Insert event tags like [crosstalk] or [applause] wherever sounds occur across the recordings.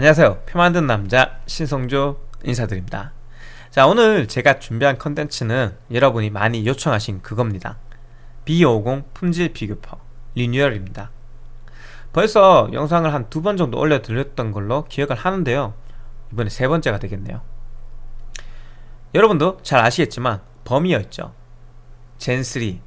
안녕하세요. 표 만든 남자 신성조 인사드립니다. 자 오늘 제가 준비한 컨텐츠는 여러분이 많이 요청하신 그겁니다. B50 품질 비교표 리뉴얼입니다. 벌써 영상을 한 두 번 정도 올려드렸던 걸로 기억을 하는데요. 이번에 세 번째가 되겠네요. 여러분도 잘 아시겠지만 범위였죠. 젠3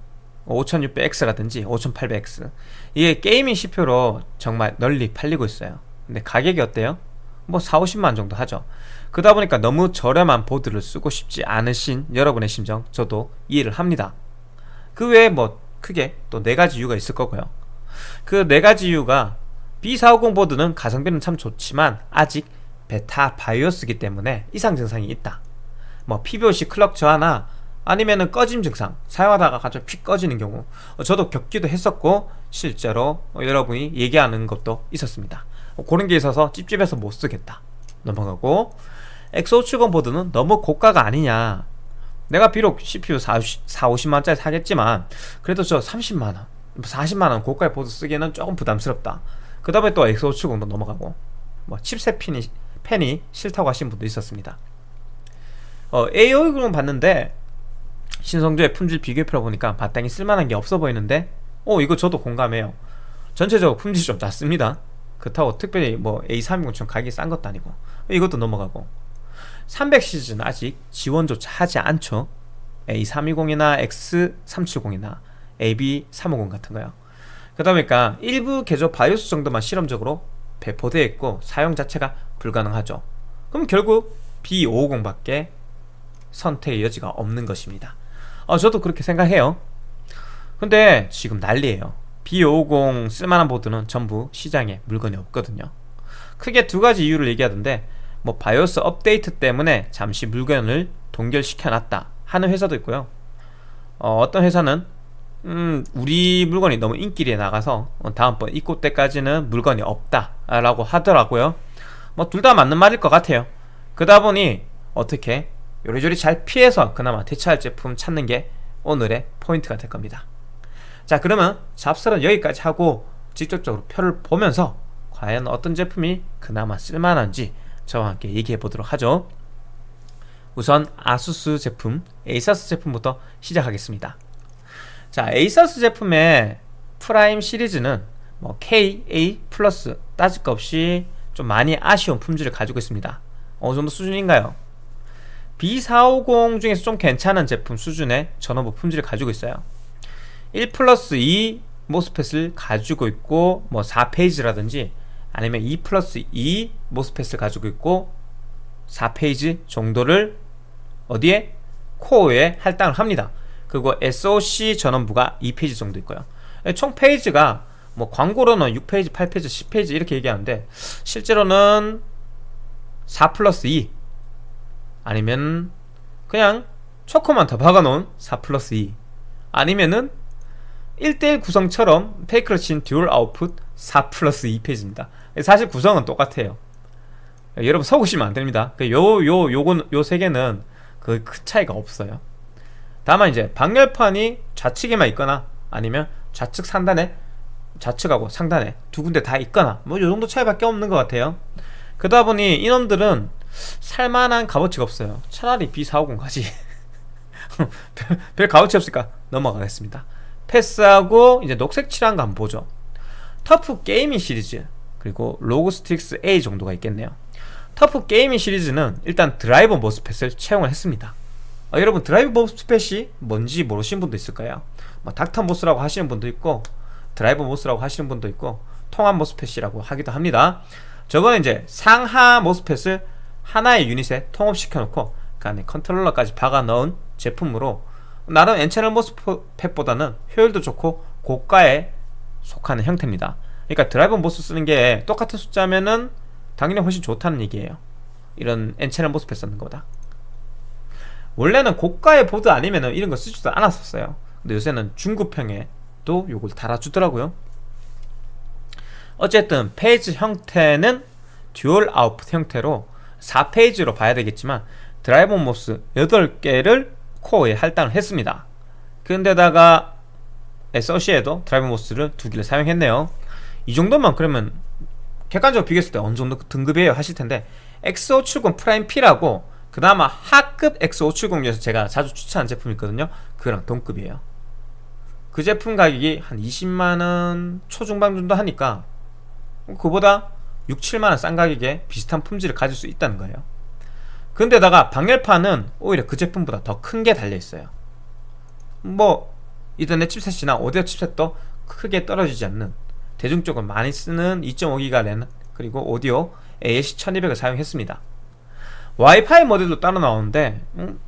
5600X라든지 5800X 이게 gaming CPU로 정말 널리 팔리고 있어요 근데 가격이 어때요? 뭐 4, 50만 정도 하죠. 그러다 보니까 너무 저렴한 보드를 쓰고 싶지 않으신 여러분의 심정 저도 이해를 합니다. 그 외에 뭐 크게 또 네 가지 이유가 있을 거고요. 그 네 가지 이유가 B450 보드는 가성비는 참 좋지만 아직 beta BIOS기 때문에 이상 증상이 있다. 뭐 PBOC 클럭 저하나 아니면은 꺼짐 증상 사용하다가 갑자기 픽 꺼지는 경우 저도 겪기도 했었고 실제로 여러분이 얘기하는 것도 있었습니다 그런 게 있어서 찝찝해서 못 쓰겠다. 넘어가고 X570 보드는 너무 고가가 아니냐. 내가 비록 CPU 4, 4 50만원짜리 사겠지만 그래도 저 30만원 40만원 고가의 보드 쓰기에는 조금 부담스럽다. 그 다음에 또 X570도 넘어가고 뭐 칩셋 펜이, 펜이 싫다고 하신 분도 있었습니다. 어, A510은 봤는데 신성조의 품질 비교표를 보니까 마땅히 쓸만한 게 없어 보이는데 어 이거 저도 공감해요. 전체적으로 품질이 좀 낮습니다 그렇다고 특별히 뭐 A320처럼 가격이 싼 것도 아니고 이것도 넘어가고. 300시즌 아직 지원조차 하지 않죠. A320이나 X370이나 AB350 같은 거요. 그러다 보니까 일부 개조 바이오스 정도만 실험적으로 배포되어 있고 사용 자체가 불가능하죠. 그럼 결국 B550밖에 선택의 여지가 없는 것입니다. 어, 저도 그렇게 생각해요. 근데 지금 난리에요 B550 쓸만한 보드는 전부 시장에 물건이 없거든요. 크게 두 가지 이유를 얘기하던데 뭐 바이오스 업데이트 때문에 잠시 물건을 동결시켜 놨다 하는 회사도 있고요. 어, 떤 회사는 음, 우리 물건이 너무 인기리에 나가서 다음번 입고 때까지는 물건이 없다 라고 하더라고요. 뭐 둘 다 맞는 말일 것 같아요. 그러다 보니 어떻게 요리조리 잘 피해서 그나마 대체할 제품 찾는 게 오늘의 포인트가 될 겁니다 자 그러면 잡설은 여기까지 하고 직접적으로 표를 보면서 과연 어떤 제품이 그나마 쓸만한지 저와 함께 얘기해 보도록 하죠. 우선 아수스 제품 에이사스 제품부터 시작하겠습니다. 자 에이사스 제품의 프라임 시리즈는 뭐 K, A 플러스 따질 것 없이 좀 많이 아쉬운 품질을 가지고 있습니다. 어느 정도 수준인가요? B450 중에서 좀 괜찮은 제품 수준의 전원부 품질을 가지고 있어요 1 플러스 2 모스펫을 가지고 있고 뭐 4페이지라든지 아니면 2 플러스 2 모스펫을 가지고 있고 4페이지 정도를 어디에? 코어에 할당을 합니다 그리고 SOC 전원부가 2 phase 정도 있고요 총 phase가 뭐 광고로는 6 phase, 8 phase, 10 phase 이렇게 얘기하는데 실제로는 4 플러스 2 아니면 그냥 choke만 더 박아놓은 4 플러스 2 아니면은 1대1 구성처럼 fake를 친 dual output 4 플러스 2 phase입니다. 사실 구성은 똑같아요. 여러분 속으시면 안됩니다. 그 요, 요, 요건, 요 세 개는 그 큰 차이가 없어요. 다만 이제 방열판이 좌측에만 있거나 아니면 좌측 상단에 좌측하고 상단에 두 군데 다 있거나 뭐 요정도 차이밖에 없는 것 같아요. 그러다 보니 이놈들은 살만한 값어치가 없어요. 차라리 B450 가지. [laughs] 별, 별 값어치 없으니까 넘어가겠습니다 패스하고 이제 녹색 칠한 거 한번 보죠. TUF Gaming 시리즈 그리고 ROG Strix A 정도가 있겠네요. TUF Gaming 시리즈는 일단 드라이버 MOSFET을 채용을 했습니다. 어, 여러분 드라이버 MOSFET이 뭔지 모르시는 분도 있을 거예요. 뭐 Dr. MOS라고 하시는 분도 있고 드라이버 MOS라고 하시는 분도 있고 통합 MOSFET이라고 하기도 합니다. 저거는 이제 상하 모스펫을 하나의 유닛에 통합시켜 놓고 그 안에 컨트롤러까지 박아 넣은 제품으로 나름 N채널 MOSFET보다는 효율도 좋고 고가에 속하는 형태입니다. 그러니까 드라이버 MOS 쓰는 게 똑같은 숫자면은 당연히 훨씬 좋다는 얘기예요. 이런 N채널 MOSFET 쓰는 거보다. 원래는 고가의 보드 아니면은 이런 거 쓰지도 않았었어요. 근데 요새는 중급형에도 요걸 달아주더라고요. 어쨌든 phase 형태는 dual output 형태로 4 phase로 봐야 되겠지만 드라이버 MOS 8개를 코어에 할당을 했습니다. 근데다가 SOC에도 드라이버 MOS를 두 개를 사용했네요. 이 정도면 그러면 객관적으로 비교했을 때 어느 정도 등급이에요 하실 텐데 X570 Prime P라고 그나마 하급 X570 중에서 제가 자주 추천하는 제품이 있거든요. 그랑 동급이에요. 그 제품 가격이 한 20만원 초중반 정도 하니까 그보다 6, 7만원 싼 가격에 비슷한 품질을 가질 수 있다는 거예요 근데다가 방열판은 오히려 그 제품보다 더 큰 게 달려있어요. 뭐 이더넷 칩셋이나 오디오 칩셋도 크게 떨어지지 않는 대중적으로 많이 쓰는 2.5기가 랜 그리고 오디오 AS1200을 사용했습니다. 와이파이 모델도 따로 나오는데 음,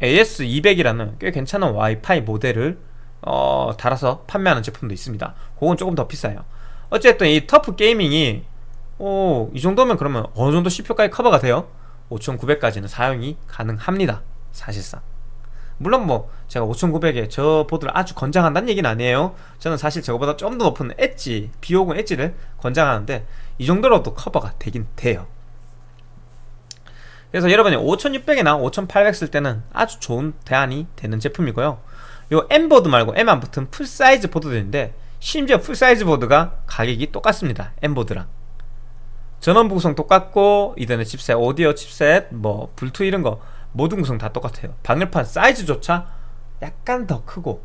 AS200이라는 꽤 괜찮은 와이파이 모델을 어, 달아서 판매하는 제품도 있습니다. 그건 조금 더 비싸요. 어쨌든 이 터프 게이밍이 오, 이 정도면 그러면 어느 정도 CPU까지 커버가 돼요? 5900까지는 사용이 가능합니다 사실상. 물론 뭐 제가 5900에 저 보드를 아주 권장한다는 얘기는 아니에요. 저는 사실 저거보다 좀 더 높은 엣지 비오공 엣지를 권장하는데 이 정도로도 커버가 되긴 돼요. 그래서 여러분이 5600이나 5800 쓸 때는 아주 좋은 대안이 되는 제품이고요. 요 M보드 말고 M 안 붙은 full size 보드들인데 심지어 full size 보드가 가격이 똑같습니다 M보드랑 전원부 구성 똑같고 이더넷 칩셋, 오디오 칩셋, 뭐 블투 이런 거 모든 구성 다 똑같아요. 방열판 사이즈조차 약간 더 크고.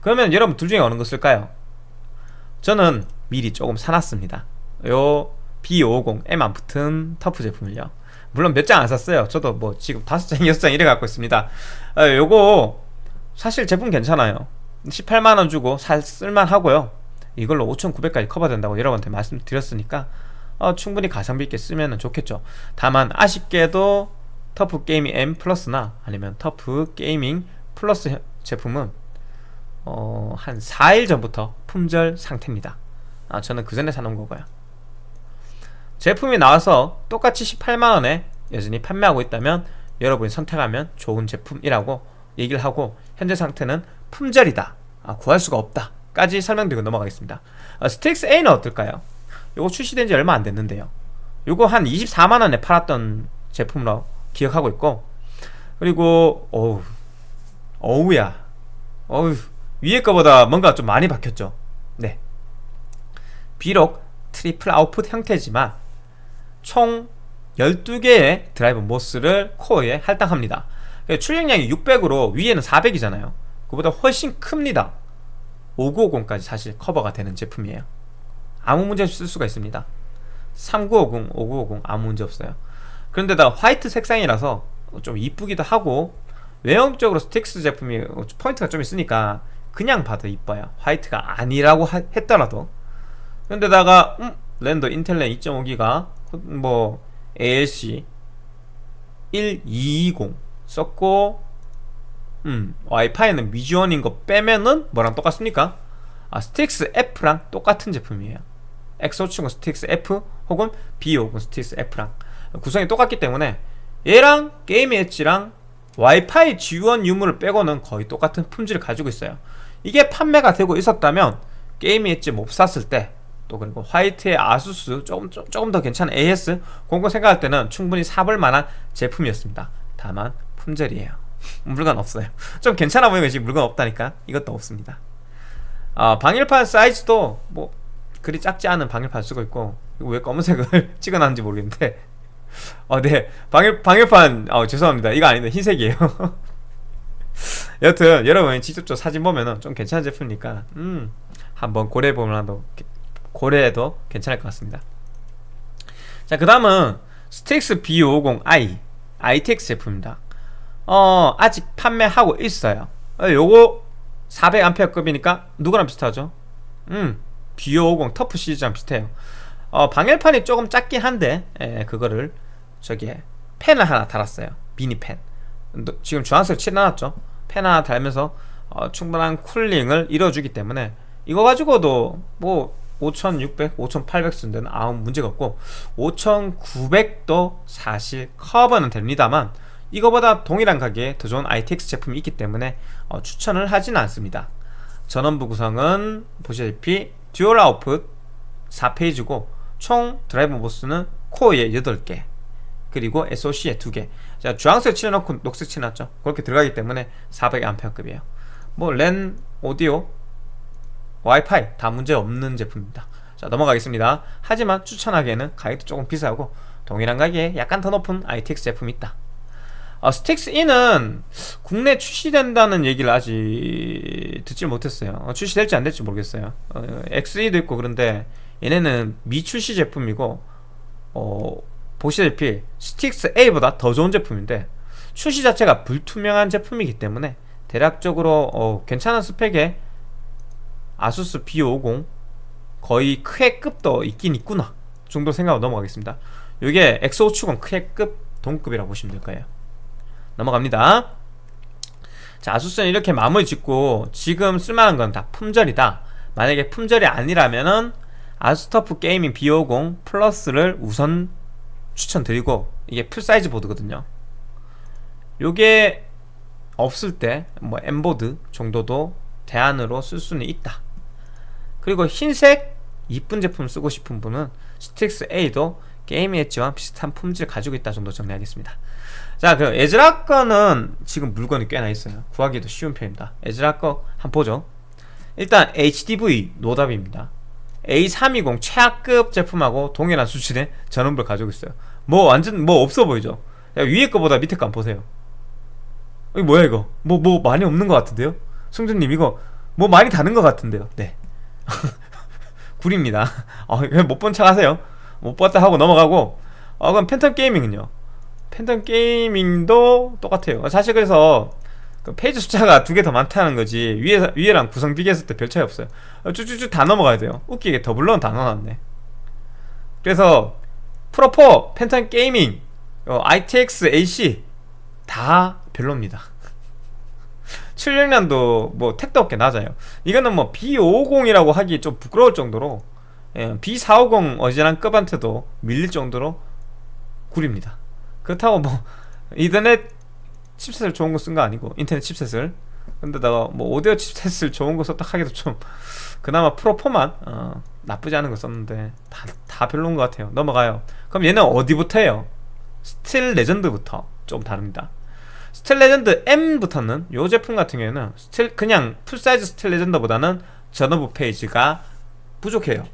그러면 여러분 둘 중에 어느 거 쓸까요? 저는 미리 조금 사놨습니다. 요 B50 M 안 붙은 터프 제품을요. 물론 몇 장 안 샀어요. 저도 뭐 지금 다섯 장, 여섯 장 이래 갖고 있습니다. 아, 요거 사실 제품 괜찮아요. 18만원 주고 살 쓸만 하고요. 이걸로 5900까지 커버된다고 여러분한테 말씀드렸으니까 어, 충분히 가성비 있게 쓰면 좋겠죠. 다만 아쉽게도 터프 게이밍 M 플러스나 아니면 TUF Gaming Plus 제품은 어, 한 4일 전부터 품절 상태입니다. 아, 저는 그 전에 사놓은 거고요. 제품이 나와서 똑같이 18만원에 여전히 판매하고 있다면 여러분이 선택하면 좋은 제품이라고 얘기를 하고 현재 상태는 품절이다. 아, 구할 수가 없다 까지 설명드리고 넘어가겠습니다. 아, Strix A는 어떨까요? 요거 출시된 지 얼마 안 됐는데요. 요거 한 24만원에 팔았던 제품으로 기억하고 있고 그리고 어우 어우야. 어우 위에 거보다 뭔가 좀 많이 바뀌었죠. 네. 비록 triple output 형태지만 총 12개의 드라이버 MOS를 코어에 할당합니다. 출력량이 600으로 위에는 400이잖아요. 그보다 훨씬 큽니다. 5950까지 사실 커버가 되는 제품이에요 아무 문제 없이 쓸 수가 있습니다. 3950, 5950 아무 문제 없어요. 그런데다가 화이트 색상이라서 좀 이쁘기도 하고 외형적으로 Strix 제품이 포인트가 좀 있으니까 그냥 봐도 이뻐요. 화이트가 아니라고 하, 했더라도. 그런데다가 음, 랜더 인텔렌 2.5기가 뭐 ALC 1220 썼고 음 와이파이는 미지원인 거 빼면은 뭐랑 똑같습니까? 아 Strix F랑 똑같은 제품이에요 X570 Strix F 혹은 B550 Strix F랑 구성이 똑같기 때문에 얘랑 게임 엣지랑 와이파이 지원 유무를 빼고는 거의 똑같은 품질을 가지고 있어요. 이게 판매가 되고 있었다면 게임 엣지 못 샀을 때 또 그리고 화이트의 아수스 조금, 조금 더 괜찮은 AS 거 생각할 때는 충분히 사볼 만한 제품이었습니다. 다만 품절이에요. [laughs] 물건 없어요. [laughs] 좀 괜찮아 보이는 것이 물건 없다니까 이것도 없습니다. 아, 방열판 사이즈도 뭐 그리 작지 않은 방열판 쓰고 있고 왜 검은색을 [laughs] 찍어놨는지 모르겠는데. 어, 네. 방열, 방열판 어, 죄송합니다. 이거 아닌데 흰색이에요. [laughs] 여튼 여러분 직접적 사진 보면은 좀 괜찮은 제품이니까 음 한번 고려해보면 고려해도 괜찮을 것 같습니다. 자그 다음은 스틱스 B50i ITX 제품입니다. 어 아직 판매하고 있어요. 어, 요거 400A급이니까 누구랑 비슷하죠? 음 B50 터프 시리즈랑 비슷해요. 어, 방열판이 조금 작긴 한데 예, 그거를 저기에 펜을 하나 달았어요. 미니펜. 지금 주황색 칠해놨죠? 팬 하나 달면서 어, 충분한 쿨링을 이뤄주기 때문에 이거 가지고도 뭐 5600, 5800 쓰는 데는 아무 문제가 없고 5900도 사실 커버는 됩니다만 이거보다 동일한 가격에 더 좋은 ITX 제품이 있기 때문에 어, 추천을 하지는 않습니다. 전원부 구성은 보시다시피 dual output 4 phase고 총 드라이버 MOS는 코어에 8개 그리고 SOC에 2개. 자 주황색 칠해놓고 녹색 칠해놨죠? 그렇게 들어가기 때문에 400A급이에요. 뭐 랜, 오디오, 와이파이 다 문제 없는 제품입니다. 자 넘어가겠습니다. 하지만 추천하기에는 가격도 조금 비싸고 동일한 가격에 약간 더 높은 ITX 제품이 있다 어, 스틱스 E는 국내 출시된다는 얘기를 아직 듣질 못했어요. 어, 출시될지 안 될지 모르겠어요. 어, XE도 있고 그런데 얘네는 미출시 제품이고 어, 보시다시피 Strix A보다 더 좋은 제품인데 출시 자체가 불투명한 제품이기 때문에 대략적으로 어, 괜찮은 스펙에 ASUS B550 거의 크헤급도 있긴 있구나 정도 생각하고 넘어가겠습니다. 이게 X570 크헤급 동급이라고 보시면 될 거예요 넘어갑니다. 자 ASUS는 이렇게 마무리 짓고 지금 쓸만한 건 다 품절이다. 만약에 품절이 아니라면은 아스터프 게이밍 B50 플러스를 우선 추천드리고 이게 full size 보드거든요. 요게 없을 때뭐 M보드 정도도 대안으로 쓸 수는 있다. 그리고 흰색 이쁜 제품 쓰고 싶은 분은 스틱스 A도 게임 엣지와 비슷한 품질 가지고 있다 정도 정리하겠습니다 자 그럼 ASRock 거는 지금 물건이 꽤나 있어요. 구하기도 쉬운 편입니다. ASRock 거 한번 보죠. 일단 HDV 노답입니다. A320 최하급 제품하고 동일한 수준의 전원부를 가지고 있어요. 뭐 완전 뭐 없어 보이죠? 야, 위에 거보다 밑에 거 한번 보세요. 이거 뭐야 이거? 뭐뭐 많이 없는 것 같은데요? 승준님 이거 뭐 많이 다는 것 같은데요? 네. [laughs] 구립니다. 어, 못본 척 하세요. 못 봤다 하고 넘어가고. 어 그럼 팬텀 게이밍은요 팬텀 게이밍도 똑같아요. 사실 그래서 그 페이지 숫자가 두 개 더 많다는 거지 위에, 위에랑 구성 비교했을 때 별 차이 없어요. 쭉쭉쭉 다 넘어가야 돼요. 웃기게 doubler는 다 넣어놨네. 그래서 Pro4 Phantom Gaming 어, ITX AC 다 별로입니다. [laughs] 76년도 뭐 택도 없게 낮아요. 이거는 뭐 B550이라고 하기 좀 부끄러울 정도로 예, B450 어지간 급한테도 밀릴 정도로 구립니다 그렇다고 뭐 이더넷 칩셋을 좋은 거 쓴 거 아니고 이더넷 칩셋을. 근데다가 뭐 오디오 칩셋을 좋은 거 썼다 하기도 좀 [laughs] 그나마 Pro4만 어, 나쁘지 않은 거 썼는데 다, 다 별로인 것 같아요. 넘어가요. 그럼 얘는 어디부터 해요? Steel Legend부터. 좀 다릅니다. Steel Legend M부터는 이 제품 같은 경우에는 Steel 그냥 full size Steel Legend보다는 전원부 phase가 부족해요.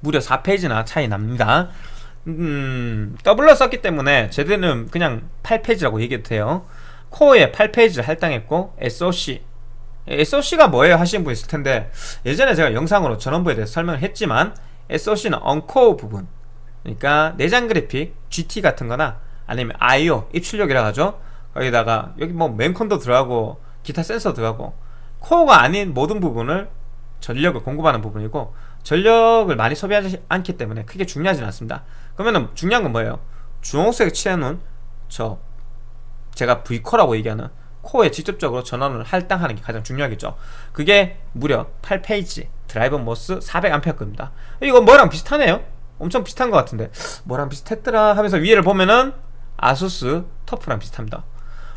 무려 4페이지나 차이 납니다 음, 더블러 썼기 때문에 제대는 그냥 8페이지라고 얘기해도 돼요. 코어에 8페이지를 할당했고 SOC SOC가 뭐예요 하시는 분 있을 텐데 예전에 제가 영상으로 전원부에 대해서 설명을 했지만 SOC는 언코어 부분. 그러니까 내장 그래픽, GT 같은 거나 아니면 IO, 입출력이라 하죠. 거기다가 여기 뭐 맨컨도 들어가고 기타 센서 들어가고 코어가 아닌 모든 부분을 전력을 공급하는 부분이고 전력을 많이 소비하지 않기 때문에 크게 중요하진 않습니다. 그러면은 중요한 건 뭐예요? 주홍색 칠해놓은 저 제가 V코어라고 얘기하는 코어에 직접적으로 전원을 할당하는 게 가장 중요하겠죠. 그게 무려 8phase 드라이버 MOS 400A 겁니다. 이거 뭐랑 비슷하네요? 엄청 비슷한 것 같은데. 뭐랑 비슷했더라 하면서 위에를 보면은 ASUS TUF랑 비슷합니다.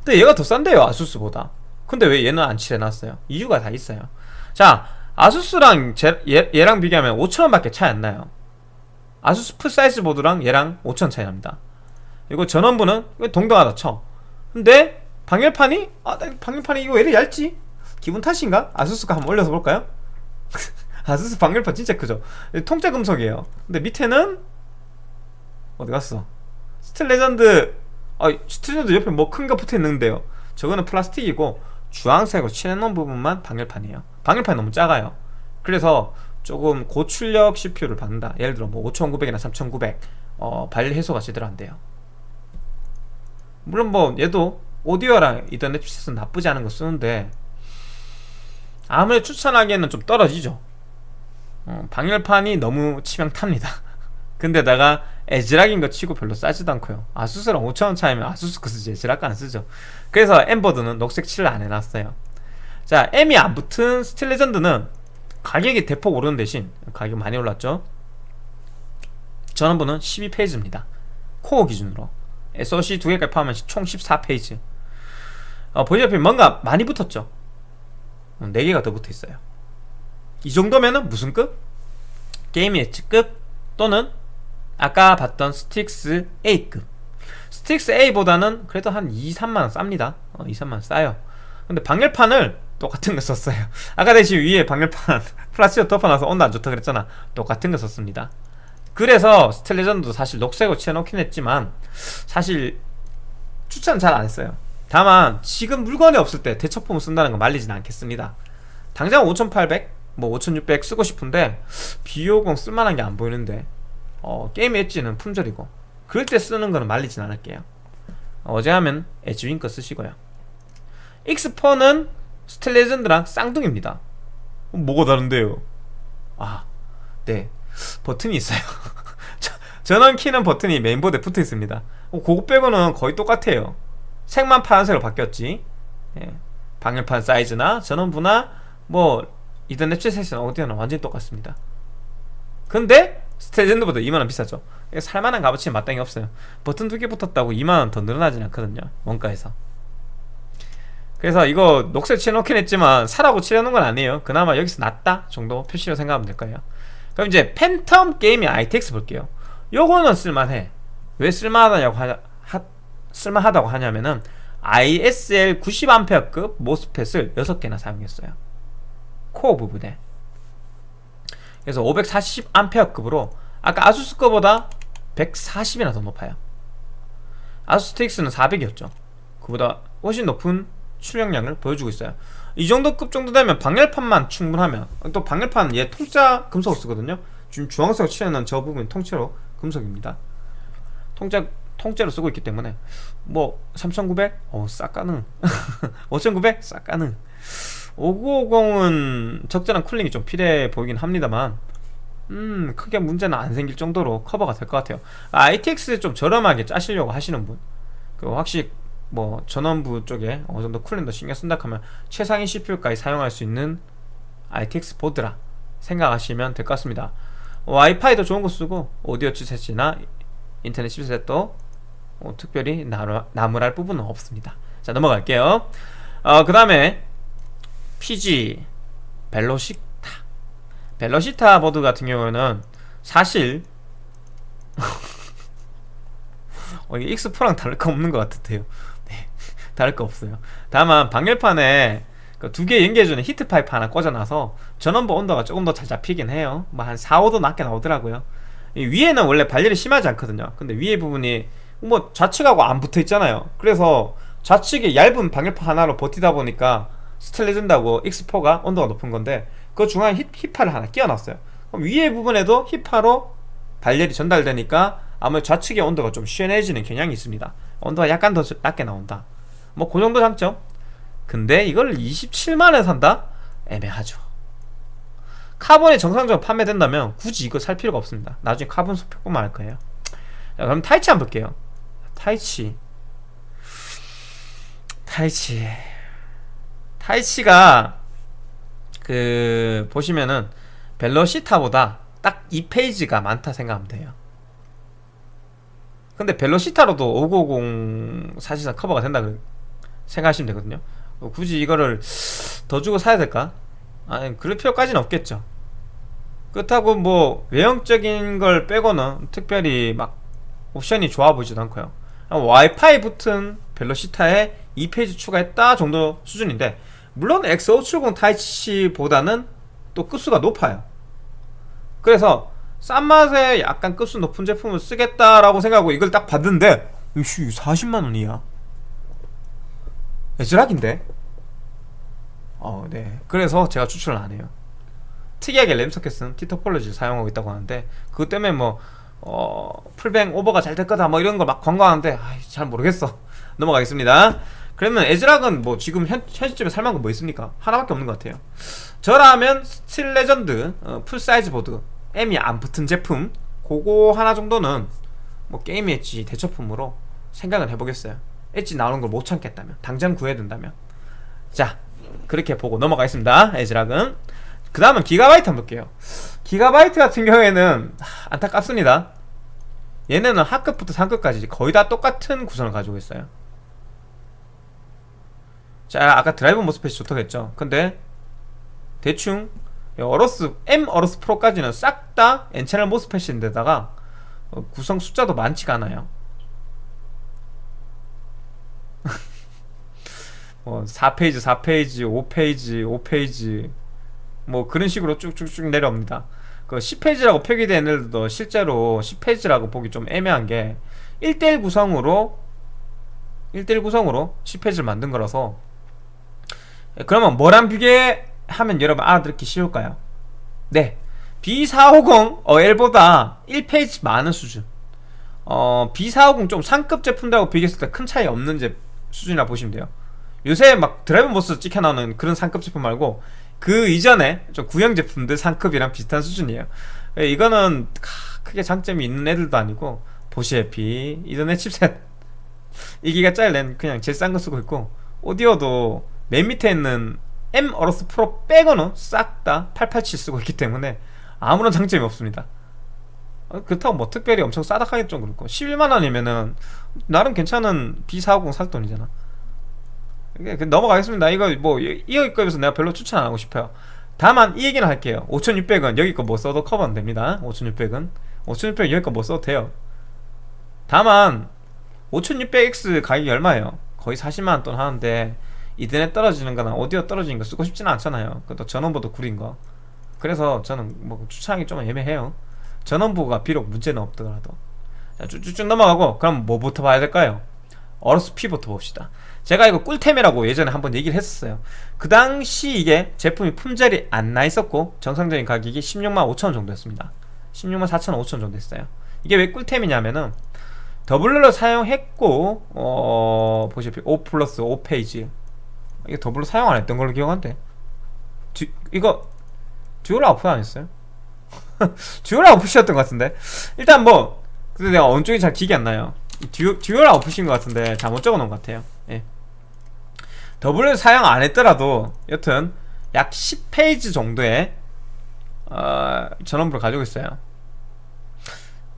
근데 얘가 더 싼데요 ASUS보다. 근데 왜 얘는 안 칠해놨어요? 이유가 다 있어요. 자 ASUS랑 제, 얘, 얘랑 비교하면 5천원밖에 차이 안 나요. ASUS full size 보드랑 얘랑 5천원 차이 납니다. 그리고 전원부는 동등하다 쳐. 근데 방열판이 아 방열판이 이거 왜 이렇게 얇지? 기분 탓인가? ASUS가 한번 올려서 볼까요? [laughs] ASUS 방열판 진짜 크죠? 통째 금속이에요. 근데 밑에는 어디 갔어? Steel Legend 아 Steel Legend 옆에 뭐 큰 거 붙어 있는데요. 저거는 플라스틱이고 주황색으로 칠해놓은 부분만 방열판이에요. 방열판이 너무 작아요. 그래서 조금 고출력 CPU를 받는다. 예를 들어 뭐 5900이나 3900 어, 발 해소가 제대로 안 돼요. 물론 뭐 얘도 오디오랑 이더넷 칩셋은 나쁘지 않은 거 쓰는데 아무리 추천하기에는 좀 떨어지죠. 어, 방열판이 너무 치명탑니다. [laughs] 근데다가 ASRock인 거 치고 별로 싸지도 않고요. ASUS랑 5천원 차이면 ASUS 거 쓰지 ASRock 안 쓰죠. 그래서 M 보드는 녹색 칠을 안 해놨어요. 자 M이 안 붙은 Steel Legend는 가격이 대폭 오르는 대신 가격 많이 올랐죠? 전원부는 12phase입니다. 코어 기준으로. SoC 두 개까지 포함하면 총 14phase. 어, 보시다시피 뭔가 많이 붙었죠? 4개가 더 붙어있어요. 이 정도면은 무슨 급? Game Edge급 또는 아까 봤던 STRIX A급. STRIX A보다는 그래도 한 2, 3만원 쌉니다. 어, 2, 3만원 싸요. 근데 방열판을 똑같은 거 썼어요. [laughs] 아까 대신 위에 방열판 [laughs] 플라스틱 덮어놔서 온도 안 좋다 그랬잖아. 똑같은 거 썼습니다. 그래서 Steel Legend도 사실 녹색으로 칠해놓긴 했지만 사실 추천 잘 안 했어요. 다만 지금 물건이 없을 때 대처품을 쓴다는 거 말리진 않겠습니다. 당장 5800, 뭐 5600 쓰고 싶은데 비오공 쓸만한 게 안 보이는데 어, 게임 엣지는 품절이고 그럴 때 쓰는 거는 말리진 않을게요. 어제 하면 엣지윙 거 쓰시고요. X4는 스텔레전드랑 쌍둥이입니다. 뭐가 다른데요? 아, 네. 버튼이 있어요. [laughs] 전원 키는 버튼이 메인보드에 붙어 있습니다. 어, 그거 빼고는 거의 똑같아요. 색만 파란색으로 바뀌었지. 예. 방열판 사이즈나 전원부나 뭐 이더넷 셋은 어디나 완전히 똑같습니다. 근데 스텔레전드보다 2만원 비싸죠. 살만한 값어치는 마땅히 없어요. 버튼 두 개 붙었다고 2만원 더 늘어나진 않거든요 원가에서. 그래서 이거 녹색 칠해놓긴 했지만 사라고 칠해놓은 건 아니에요. 그나마 여기서 낫다 정도 표시로 생각하면 될 거예요. 그럼 이제 Phantom Gaming ITX 볼게요. 요거는 쓸만해. 왜 쓸만하다고 하냐 하, 쓸만하다고 하냐면은 ISL 90A급 MOSFET을 6개나 사용했어요. 코어 부분에 그래서 540A급으로 아까 ASUS 거보다 140이나 더 높아요. ASUS ITX는 400이었죠. 그보다 훨씬 높은 출력량을 보여주고 있어요. 이 정도 급 정도 되면 방열판만 충분하면 또 방열판 얘 통짜 금속을 쓰거든요. 지금 주황색 칠해놓은 저 부분 통째로 금속입니다. 통짜 통째로 쓰고 있기 때문에 뭐 3900? 어, 싹 가능. 5900? 싹 가능 5950은 적절한 쿨링이 좀 필요해 보이긴 합니다만 음 크게 문제는 안 생길 정도로 커버가 될 것 같아요. 아, ITX 좀 저렴하게 짜시려고 하시는 분 그 확실히 뭐 전원부 쪽에 어느 정도 쿨링도 신경 쓴다 하면 최상위 CPU까지 사용할 수 있는 ITX 보드라 생각하시면 될 것 같습니다. 와이파이도 좋은 거 쓰고 오디오 칩셋이나 인터넷 칩셋도 어, 특별히 나무랄 부분은 없습니다. 자 넘어갈게요. 어, 그 다음에 PG 벨로시타. 벨로시타 보드 같은 경우는 사실 [laughs] 어, 이게 X4랑 다를 거 없는 것 같은데요. [laughs] 네, 다를 거 없어요. 다만 방열판에 그 두개 연결해주는 히트 파이프 하나 꽂아놔서 전원부 온도가 조금 더 잘 잡히긴 해요. 뭐 한 4, 5도 낮게 나오더라고요. 위에는 원래 발열이 심하지 않거든요. 근데 위에 부분이 뭐 좌측하고 안 붙어 있잖아요. 그래서 좌측에 얇은 방열판 하나로 버티다 보니까 스텔레전다고 X4가 온도가 높은 건데 그 중앙에 힙, 힙파를 하나 끼워놨어요. 그럼 위에 부분에도 히트파이프로 발열이 전달되니까 아무래도 좌측의 온도가 좀 시원해지는 경향이 있습니다. 온도가 약간 더 낮게 나온다. 뭐 그 정도 장점. 근데 이걸 27만원에 산다? 애매하죠. Carbon이 정상적으로 판매된다면 굳이 이거 살 필요가 없습니다. 나중에 카본 소표뿐만 할 거예요. 자, 그럼 Taichi 한번 볼게요. Taichi. Taichi 타이치가 그 보시면은 벨로시타보다 딱 2페이지가 많다 생각하면 돼요. 근데 벨로시타로도 550 사실상 커버가 된다 생각하시면 되거든요. 어, 굳이 이거를 더 주고 사야 될까? 아니 그럴 필요까지는 없겠죠. 그렇다고 뭐 외형적인 걸 빼고는 특별히 막 옵션이 좋아 보이지도 않고요. 와이파이 붙은 벨로시타에 2페이지 추가했다 정도 수준인데 물론 X570 타이치보다는 또 급수가 높아요. 그래서 싼 맛에 약간 급수 높은 제품을 쓰겠다라고 생각하고 이걸 딱 봤는데 이씨 40만원이야. 에즈락인데. 어, 네. 그래서 제가 추천을 안 해요. 특이하게 램소켓은 티토폴로지를 사용하고 있다고 하는데 그것 때문에 뭐 어, 풀뱅 오버가 잘 될 거다 뭐 이런 걸 막 광고하는데 아이, 잘 모르겠어. 넘어가겠습니다 그러면 ASRock은 뭐 지금 현, 현 시점에 살만한 거 뭐 있습니까? 하나밖에 없는 것 같아요. 저라면 Steel Legend 어, full size 보드 M이 안 붙은 제품 그거 하나 정도는 뭐 Game Edge 대처품으로 생각을 해보겠어요. 엣지 나오는 걸 못 참겠다면 당장 구해야 된다면. 자 그렇게 보고 넘어가겠습니다 ASRock은. 그 다음은 기가바이트 한번 볼게요. 기가바이트 같은 경우에는 안타깝습니다. 얘네는 하급부터 상급까지 거의 다 똑같은 구성을 가지고 있어요 자 아까 드라이브 MOSFET이 좋다고 했죠. 근데 대충 어로스 M 어로스 프로까지는 싹 다 N채널 MOSFET인데다가 어, 구성 숫자도 많지가 않아요. [laughs] 뭐 4페이지 4페이지 5페이지 5페이지 뭐 그런 식으로 쭉쭉쭉 내려옵니다. 그 10페이지라고 표기된 애들도 실제로 10페이지라고 보기 좀 애매한 게 1대1 구성으로 1대1 구성으로 10페이지를 만든 거라서 그러면 뭐랑 비교하면 여러분 알아듣기 쉬울까요? 네. B450 어엘보다 1페이지 많은 수준. 어 B450 좀 상급 제품들하고 비교했을 때 큰 차이 없는 제 수준이라 보시면 돼요. 요새 막 드라이브 MOS 찍혀 나오는 그런 상급 제품 말고 그 이전에 좀 구형 제품들 상급이랑 비슷한 수준이에요. 예, 이거는 크게 장점이 있는 애들도 아니고 보시다시피 이더넷 칩셋. [laughs] 2기가 짜리는 그냥 제일 싼 거 쓰고 있고 오디오도 맨 밑에 있는 M AORUS Pro 빼고는 싹 다 887 쓰고 있기 때문에 아무런 장점이 없습니다. 어, 그렇다고 뭐 특별히 엄청 싸다하게 좀 그렇고 11만원이면은 나름 괜찮은 B450 살 돈이잖아. 그 넘어가겠습니다. 이거 뭐 이어급에서 내가 별로 추천 안 하고 싶어요. 다만 이 얘기는 할게요. 5600은 여기 거 뭐 써도 커버는 됩니다. 5600은. 5600은 여기 거 뭐 써도 돼요. 다만 5600X 가격이 얼마예요? 거의 40만원 돈 하는데 이더넷 떨어지는 거나 오디오 떨어지는 거 쓰고 싶지는 않잖아요. 그것도 전원부도 구린 거. 그래서 저는 뭐 추천하기 좀 애매해요. 전원부가 비록 문제는 없더라도. 자 쭉쭉 넘어가고 그럼 뭐부터 봐야 될까요? AORUS P부터 봅시다. 제가 이거 꿀템이라고 예전에 한번 얘기를 했었어요. 그 당시 이게 제품이 품절이 안 나 있었고 정상적인 가격이 16만 5천원 정도였습니다. 16만 4천 5천 정도 했어요. 이게 왜 꿀템이냐면은 doubler를 사용했고 어 보시다시피 5 플러스 5phase 이게 doubler 사용 안 했던 걸로 기억한데. 듀, 이거 dual output 아니었어요? [laughs] dual output이었던 것 같은데. 일단 뭐 근데 내가 어느 쪽이 잘 기억이 안 나요. 듀, dual output인 것 같은데 잘못 적어놓은 것 같아요. 예. doubler를 사용 안 했더라도 여튼 약 10 phase 정도의 어, 전원부를 가지고 있어요.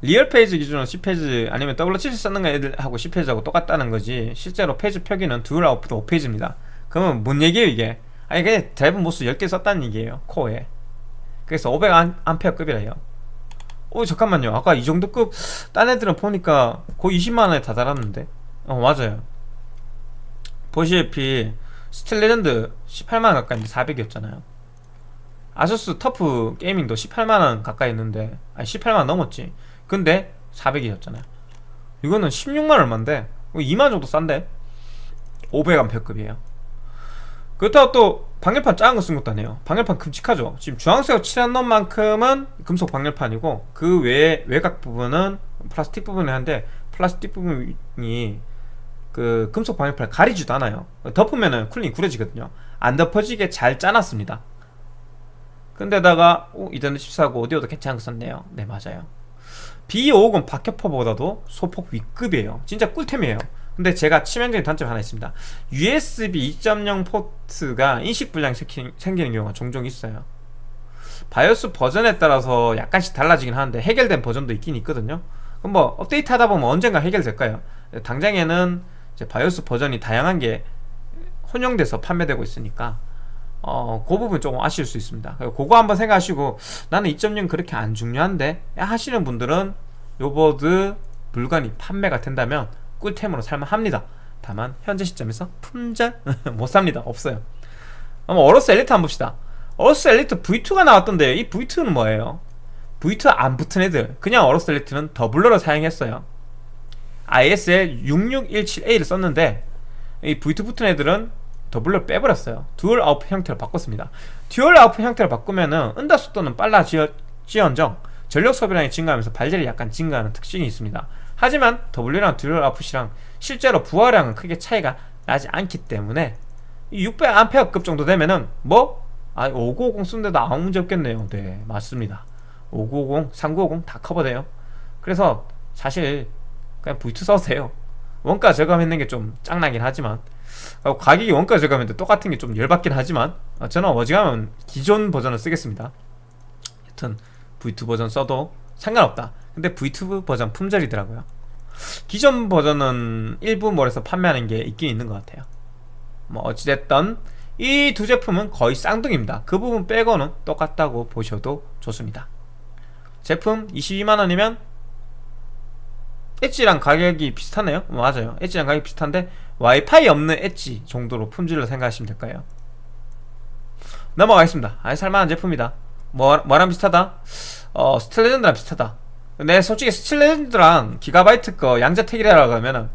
리얼 페이지 기준으로 10페이지 아니면 W7 쓰는 애들하고 10페이지하고 똑같다는 거지 실제로 phase 표기는 dual output 5 phase입니다 그러면 뭔 얘기예요 이게? 아니 그냥 drive MOS 10개 썼다는 얘기예요 코어에. 그래서 500A급이래요. 어 잠깐만요. 아까 이 정도 급 딴 애들은 보니까 거의 20만원에 다 달았는데? 어 맞아요. 보시다시피 스틸레전드 18만원 가까이 인데 400이었잖아요. 아수스 터프 게이밍도 18만원 가까이 했는데 아니 18만원 넘었지. 근데 400이었잖아요. 이거는 16만 얼마인데? 2만 정도 싼데? 500A급이에요 그렇다고 또 방열판 작은 거쓴 것도 아니에요. 방열판 큼직하죠? 지금 주황색 칠한 놈만큼은 금속 방열판이고 그 외에 외곽 부분은 플라스틱 부분이 한데 플라스틱 부분이 그 금속 방열판을 가리지도 않아요. 덮으면은 쿨링이 구려지거든요. 안 덮어지게 잘 짜놨습니다. 근데다가 오, 이더넷 14고 오디오도 괜찮은 거 썼네요. 네 맞아요. B50 박격포보다도 소폭 위급이에요. 진짜 꿀템이에요 근데 제가 치명적인 단점이 하나 있습니다. USB 2.0 포트가 인식 불량이 생기는 경우가 종종 있어요. 바이오스 버전에 따라서 약간씩 달라지긴 하는데 해결된 버전도 있긴 있거든요. 그럼 뭐 업데이트 하다 보면 언젠가 해결될까요? 당장에는 바이오스 버전이 다양한 게 혼용돼서 판매되고 있으니까 어, 그 부분 조금 아쉬울 수 있습니다. 그거 한번 생각하시고 나는 2.0 그렇게 안 중요한데 하시는 분들은 요 보드 물건이 판매가 된다면 꿀템으로 살만합니다. 다만 현재 시점에서 품절? [laughs] 못 삽니다. 없어요. 한번 어로스 엘리트 한번 봅시다. 어로스 엘리트 V2가 나왔던데 이 V2는 뭐예요? V2 안 붙은 애들. 그냥 어로스 엘리트는 doubler로 사용했어요. ISL 6617A를 썼는데 이 V2 붙은 애들은 doubler 빼버렸어요. dual output 형태로 바꿨습니다. dual output 형태로 바꾸면은 응답 속도는 빨라지언정 전력 소비량이 증가하면서 발열이 약간 증가하는 특징이 있습니다 하지만 W랑 듀얼 아웃풋이랑 실제로 부하량은 크게 차이가 나지 않기 때문에 600A급 정도 되면은 뭐? 아 5950 쓰는데도 아무 문제 없겠네요. 네 맞습니다. 5950, 3950 다 커버돼요. 그래서 사실 그냥 V2 써도 돼요. 원가 절감했는 게 좀 짱나긴 하지만 어, 가격이 원가 절감했는데 똑같은 게 좀 열받긴 하지만 어, 저는 어지간하면 기존 버전을 쓰겠습니다. 여튼 V2 버전 써도 상관없다 근데 V2 버전 품절이더라고요. 기존 버전은 일부 몰에서 판매하는 게 있긴 있는 것 같아요. 뭐 어찌됐던 이 두 제품은 거의 쌍둥이입니다. 그 부분 빼고는 똑같다고 보셔도 좋습니다. 제품 22만원이면 엣지랑 가격이 비슷하네요. 맞아요. 엣지랑 가격이 비슷한데 와이파이 없는 엣지 정도로 품질을 생각하시면 될까요. 넘어가겠습니다. 아니 살만한 제품이다. 뭐, 뭐랑 비슷하다? 어 스틸레전드랑 비슷하다 근데 솔직히 스틸레전드랑 기가바이트 거 양자택이라고 하면은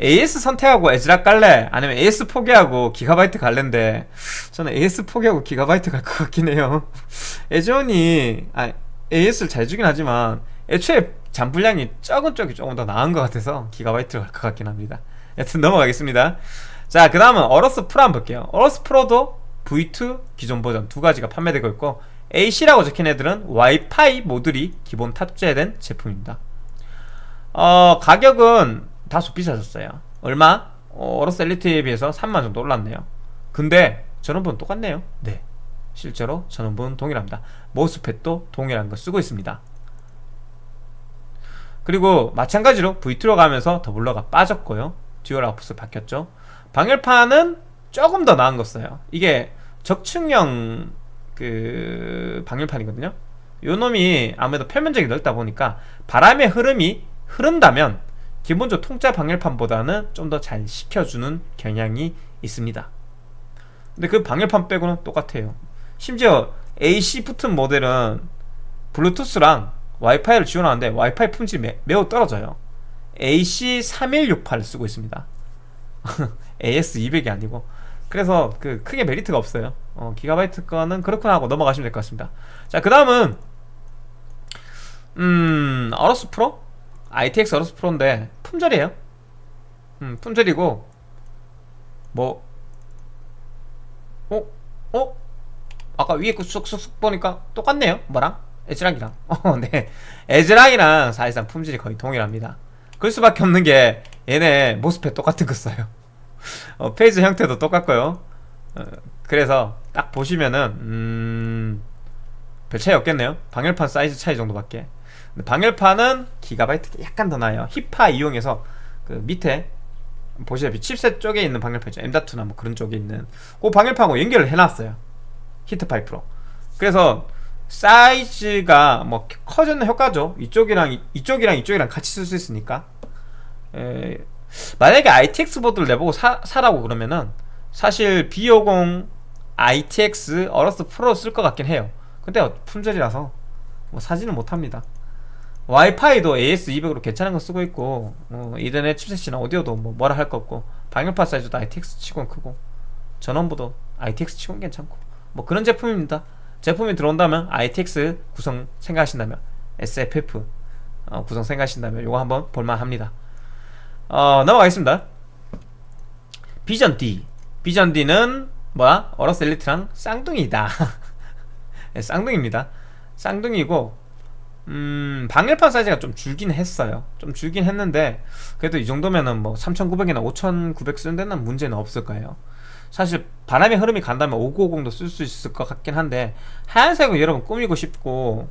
AS 선택하고 에즈락 갈래? 아니면 AS 포기하고 기가바이트 갈래인데? 저는 AS 포기하고 기가바이트 갈 것 같긴 해요. [laughs] 에즈온이 아, AS를 잘 주긴 하지만 애초에 잔불량이 적은 쪽이 조금 더 나은 것 같아서 기가바이트로 갈 것 같긴 합니다. 여튼 넘어가겠습니다. 자 그 다음은 어러스 프로 한번 볼게요. 어러스 프로도 V2 기존 버전 두 가지가 판매되고 있고 AC라고 적힌 애들은 와이파이 모듈이 기본 탑재된 제품입니다. 어 가격은 다소 비싸졌어요. 얼마? 어, 어러스 엘리트에 비해서 3만 정도 올랐네요. 근데 전원부는 똑같네요. 네. 실제로 전원부는 동일합니다. MOSFET도 동일한 거 쓰고 있습니다. 그리고 마찬가지로 V2로 가면서 doubler가 빠졌고요. dual output을 바뀌었죠. 방열판은 조금 더 나은 거 써요. 이게 적층형 그 방열판이거든요. 요 놈이 아무래도 표면적이 넓다 보니까 바람의 흐름이 흐른다면 기본적으로 통짜 방열판보다는 좀 더 잘 식혀주는 경향이 있습니다. 근데 그 방열판 빼고는 똑같아요. 심지어 AC 붙은 모델은 블루투스랑 와이파이를 지원하는데 와이파이 품질이 매, 매우 떨어져요. AC3168을 쓰고 있습니다. [laughs] AS200이 아니고 그래서 그 크게 메리트가 없어요 어, 기가바이트 거는 그렇구나 하고 넘어가시면 될 것 같습니다 자그 다음은 음 어러스 프로? ITX 어러스 프로인데 품절이에요 음 품절이고 뭐 어? 어? 아까 위에 그 쑥쑥쑥 보니까 똑같네요 뭐랑? 에즈락이랑 [laughs] 어, 네 에즈락이랑 사실상 품질이 거의 동일합니다 그럴 수밖에 없는 게 얘네 MOSFET 똑같은 거 써요 어, phase 형태도 똑같고요. 어, 그래서 딱 보시면은 음... 별 차이 없겠네요. 방열판 사이즈 차이 정도밖에. 방열판은 기가바이트 약간 더 나아요. 히파 이용해서 그 밑에 보시다시피 칩셋 쪽에 있는 방열판 있죠. M.2나 뭐 그런 쪽에 있는. 그 방열판하고 연결을 해놨어요. 히트파이프로. 그래서 사이즈가 뭐 커지는 효과죠. 이쪽이랑 이쪽이랑 이쪽이랑 같이 쓸 수 있으니까. 에, 만약에 ITX 보드를 내보고 사, 사라고 그러면은 사실 B50 ITX 어러스 프로 쓸 것 같긴 해요. 근데 품절이라서 뭐 사지는 못합니다. 와이파이도 AS200으로 괜찮은 거 쓰고 있고 뭐 이더넷 칩셋이나 오디오도 뭐 뭐라 할 거 없고 방열판 사이즈도 ITX 치고는 크고 전원부도 ITX 치고는 괜찮고 뭐 그런 제품입니다. 제품이 들어온다면 ITX 구성 생각하신다면 SFF 어, 구성 생각하신다면 이거 한번 볼만합니다 어, 넘어가겠습니다. 비전 D 비전 D는 뭐야? 어러스 엘리트랑 쌍둥이다. 네, [laughs] 쌍둥이입니다. 쌍둥이고 음, 방열판 사이즈가 좀 줄긴 했어요. 좀 줄긴 했는데 그래도 이 정도면은 뭐 3900이나 5900 쓰는 데는 문제는 없을 거예요. 사실 바람의 흐름이 간다면 5950도 쓸 수 있을 것 같긴 한데 하얀색은 여러분 꾸미고 싶고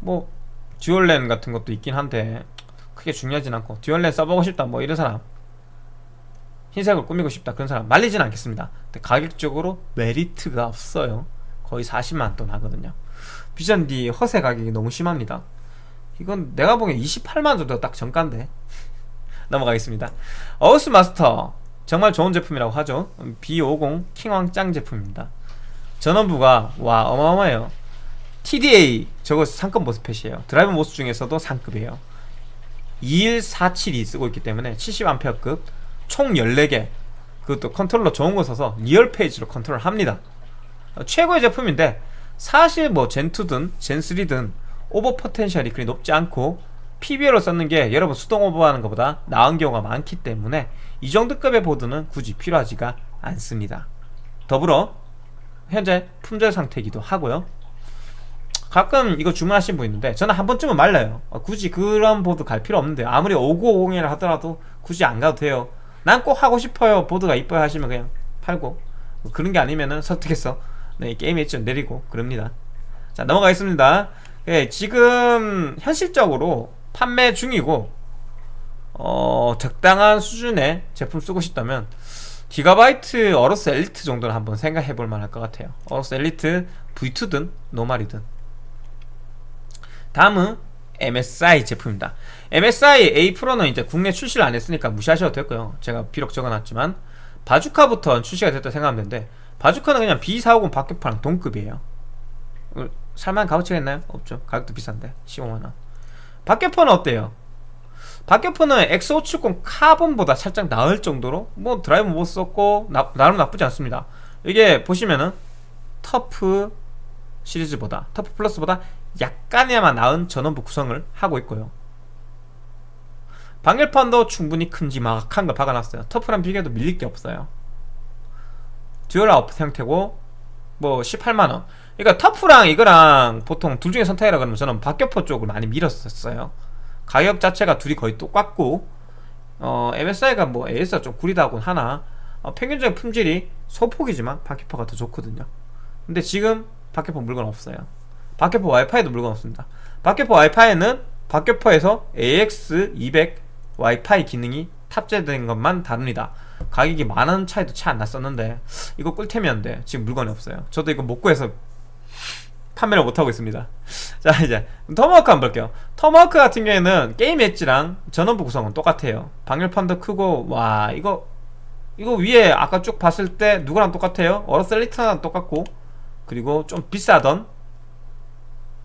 뭐 듀얼렌 같은 것도 있긴 한데 크게 중요하진 않고 듀얼렌 써보고 싶다 뭐 이런 사람 흰색을 꾸미고 싶다 그런 사람 말리진 않겠습니다. 근데 가격적으로 메리트가 없어요. 거의 40만 돈 하거든요. 비전 D 허세 가격이 너무 심합니다. 이건 내가 보기엔 28만 정도 딱 정가인데 [laughs] 넘어가겠습니다. 어우스 마스터 정말 좋은 제품이라고 하죠. B50 킹왕 짱 제품입니다. 전원부가 와 어마어마해요. TDA 저거 상급 MOSFET이에요. drive MOS 중에서도 상급이에요 2147이 쓰고 있기 때문에 70A급 총 14개 그것도 컨트롤러 좋은 거 써서 real phase로 컨트롤 합니다. 최고의 제품인데 사실 뭐 젠2든 젠3든 오버 potential이 그리 높지 않고 PBO로 썼는 게 여러분 수동 오버하는 것보다 나은 경우가 많기 때문에 이 정도 급의 보드는 굳이 필요하지가 않습니다. 더불어 현재 품절 상태이기도 하고요 가끔 이거 주문하신 분 있는데 저는 한 번쯤은 말려요. 어, 굳이 그런 보드 갈 필요 없는데 아무리 5950이라 하더라도 굳이 안 가도 돼요. 난 꼭 하고 싶어요. 보드가 이뻐요 하시면 그냥 팔고. 뭐 그런 게 아니면은 설득해서 네, 게임 엣지 내리고 그럽니다. 자 넘어가겠습니다. 예, 지금 현실적으로 판매 중이고 어, 적당한 수준의 제품 쓰고 싶다면 기가바이트 어로스 엘리트 정도는 한번 생각해 볼 만할 것 같아요. 어로스 엘리트 V2든 노말이든 다음은 MSI 제품입니다. MSI A 프로는 이제 국내 출시를 안 했으니까 무시하셔도 됐고요. 제가 비록 적어놨지만 바주카부터 출시가 됐다 생각하면 되는데 바주카는 그냥 B450 박격파랑 동급이에요. 어, 살만한 값어치가 있나요? 없죠. 가격도 비싼데 15만원. 박격파는 어때요? 박격포는 X570 카본보다 살짝 나을 정도로 뭐 drive MOS 썼고 나, 나름 나쁘지 않습니다. 이게 보시면은 터프 시리즈보다 터프 플러스보다 약간이나마 나은 전원부 구성을 하고 있고요. 방열판도 충분히 큼지막한 걸 박아놨어요. 터프랑 비교해도 밀릴 게 없어요. dual out 형태고 뭐 18만원. 그러니까 터프랑 이거랑 보통 둘 중에 선택이라 그러면 저는 박격포 쪽을 많이 밀었었어요. 가격 자체가 둘이 거의 똑같고 어, MSI가 뭐 AS가 좀 구리다곤 하나. 어, 평균적인 품질이 소폭이지만 박격포가 더 좋거든요. 근데 지금 박격포 물건 없어요 박격포 와이파이도 물건 없습니다. 박격포 와이파이는 박격포에서 AX200 와이파이 기능이 탑재된 것만 다릅니다. 가격이 만 원 차이도 차 안 났었는데 이거 꿀템이었는데 지금 물건이 없어요. 저도 이거 못 구해서 판매를 못하고 있습니다. 자 이제 터마호크 한번 볼게요. 터마호크 같은 경우에는 게임 엣지랑 전원부 구성은 똑같아요. 방열판도 크고 와 이거 이거 위에 아까 쭉 봤을 때 누구랑 똑같아요? 어로스 엘리트랑 똑같고 그리고 좀 비싸던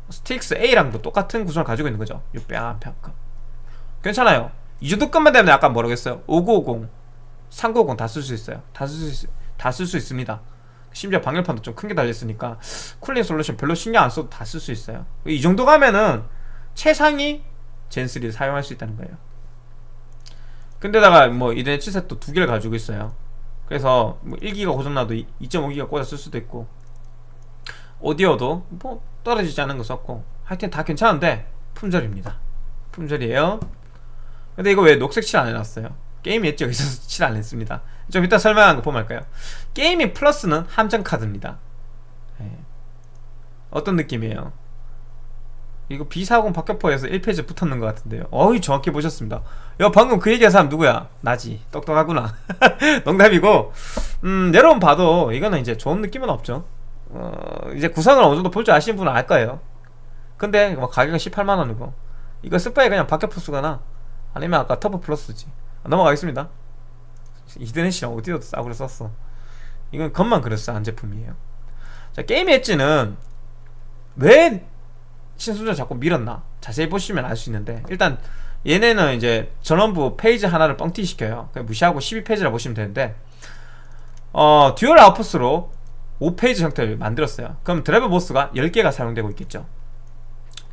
스트릭스 A랑도 똑같은 구성을 가지고 있는 거죠. 600A급 괜찮아요. 이 정도급만 되면 약간 모르겠어요? 5950, 3950 다 쓸 수 있어요. 다 쓸 수 다 쓸 수 있습니다. 심지어 방열판도 좀 큰 게 달렸으니까 쿨링 솔루션 별로 신경 안 써도 다 쓸 수 있어요. 이 정도 가면은 최상위 젠3를 사용할 수 있다는 거예요. 근데다가 뭐 이더넷 칩셋도 두 개를 가지고 있어요. 그래서 뭐 1기가 고장나도 2.5기가 꽂아 쓸 수도 있고. 오디오도 뭐 떨어지지 않은 거 썼고 하여튼 다 괜찮은데 품절입니다. 품절이에요. 근데 이거 왜 녹색 칠 안 해놨어요? 게임 엣지가 있어서 [laughs] 칠 안 했습니다. 좀 이따 설명하는 거 보면 할까요? 게이밍 플러스는 함정 카드입니다. 네. 어떤 느낌이에요? 이거 B40 박격포에서 1 phase 붙었는 것 같은데요. 어이 정확히 보셨습니다. 야 방금 그 얘기한 사람 누구야? 나지. 똑똑하구나. [laughs] 농담이고. 음 여러분 봐도 이거는 이제 좋은 느낌은 없죠 어, 이제 구성을 어느 정도 볼 줄 아시는 분은 알 거예요. 근데 뭐 가격은 18만 원이고. 이거 쓸 바에 그냥 박격포 쓰거나. 아니면 아까 TUF Plus지. 넘어가겠습니다. Ethernet이랑 오디오도 싸구려 썼어? 이건 겉만 그럴싸한 제품이에요. 자 게임 엣지는 왜 신순전 자꾸 밀었나? 자세히 보시면 알 수 있는데. 일단 얘네는 이제 전원부 phase 하나를 뻥튀기 시켜요. 무시하고 12phase라 보시면 되는데. 어 dual output으로 5phase 형태를 만들었어요. 그럼 드라이버 MOS가 10개가 사용되고 있겠죠.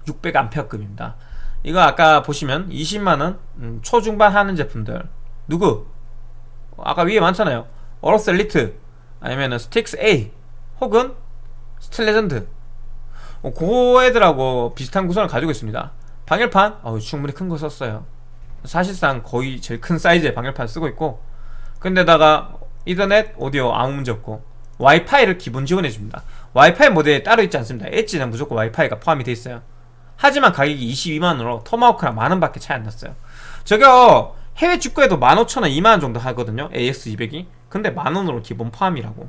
600A급입니다. 이거 아까 보시면 20만원 음, 초중반 하는 제품들. 누구? 아까 위에 많잖아요. Aorus Elite 아니면은 Strix A 혹은 Steel Legend. 어, 그 애들하고 비슷한 구성을 가지고 있습니다. 방열판 어, 충분히 큰 거 썼어요. 사실상 거의 제일 큰 사이즈의 방열판 쓰고 있고 근데다가 이더넷 오디오 아무 문제 없고 와이파이를 기본 지원해줍니다. 와이파이 모델이 따로 있지 않습니다. 엣지는 무조건 와이파이가 포함이 되어 있어요. 하지만 가격이 22만원으로 Tomahawk랑 만원밖에 차이 안 났어요. 저거 해외 직구에도 15,000원, 2만원 정도 하거든요 AX200이 근데 만원으로 기본 포함이라고.